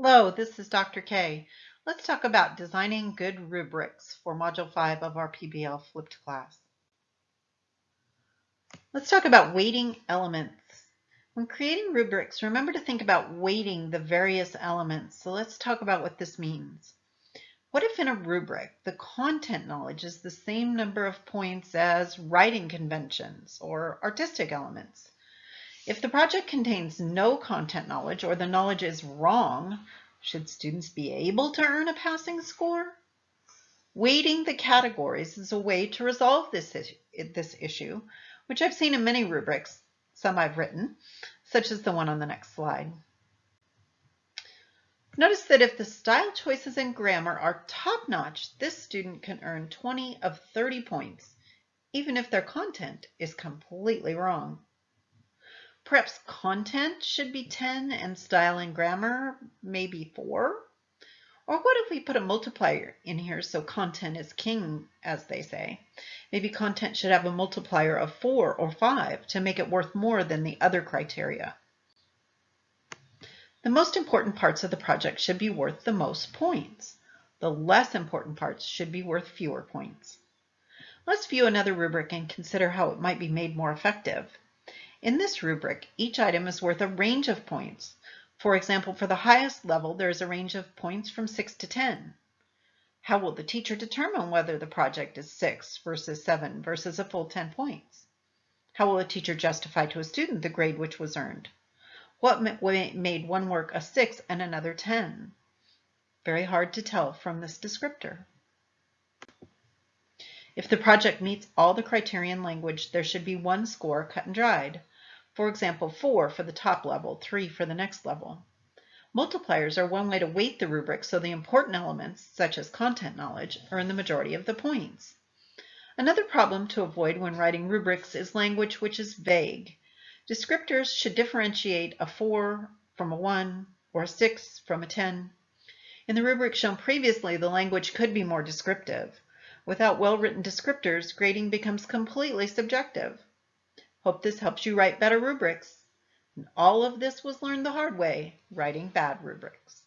Hello, this is Dr. K. Let's talk about designing good rubrics for Module 5 of our PBL flipped class. Let's talk about weighting elements. When creating rubrics, remember to think about weighting the various elements. So let's talk about what this means. What if in a rubric, the content knowledge is the same number of points as writing conventions or artistic elements? If the project contains no content knowledge or the knowledge is wrong, should students be able to earn a passing score? Weighting the categories is a way to resolve this issue, this issue, which I've seen in many rubrics, some I've written, such as the one on the next slide. Notice that if the style choices and grammar are top-notch, this student can earn 20 of 30 points, even if their content is completely wrong. Perhaps content should be 10 and style and grammar maybe 4? Or what if we put a multiplier in here so content is king, as they say? Maybe content should have a multiplier of 4 or 5 to make it worth more than the other criteria. The most important parts of the project should be worth the most points. The less important parts should be worth fewer points. Let's view another rubric and consider how it might be made more effective. In this rubric, each item is worth a range of points. For example, for the highest level, there is a range of points from 6 to 10. How will the teacher determine whether the project is 6 versus 7 versus a full 10 points? How will a teacher justify to a student the grade which was earned? What made one work a 6 and another 10? Very hard to tell from this descriptor. If the project meets all the criterion language, there should be one score cut and dried. For example, 4 for the top level, 3 for the next level. Multipliers are one way to weight the rubric so the important elements, such as content knowledge, earn the majority of the points. Another problem to avoid when writing rubrics is language which is vague. Descriptors should differentiate a 4 from a 1 or a 6 from a 10. In the rubric shown previously, the language could be more descriptive. Without well-written descriptors, grading becomes completely subjective. Hope this helps you write better rubrics. And all of this was learned the hard way, writing bad rubrics.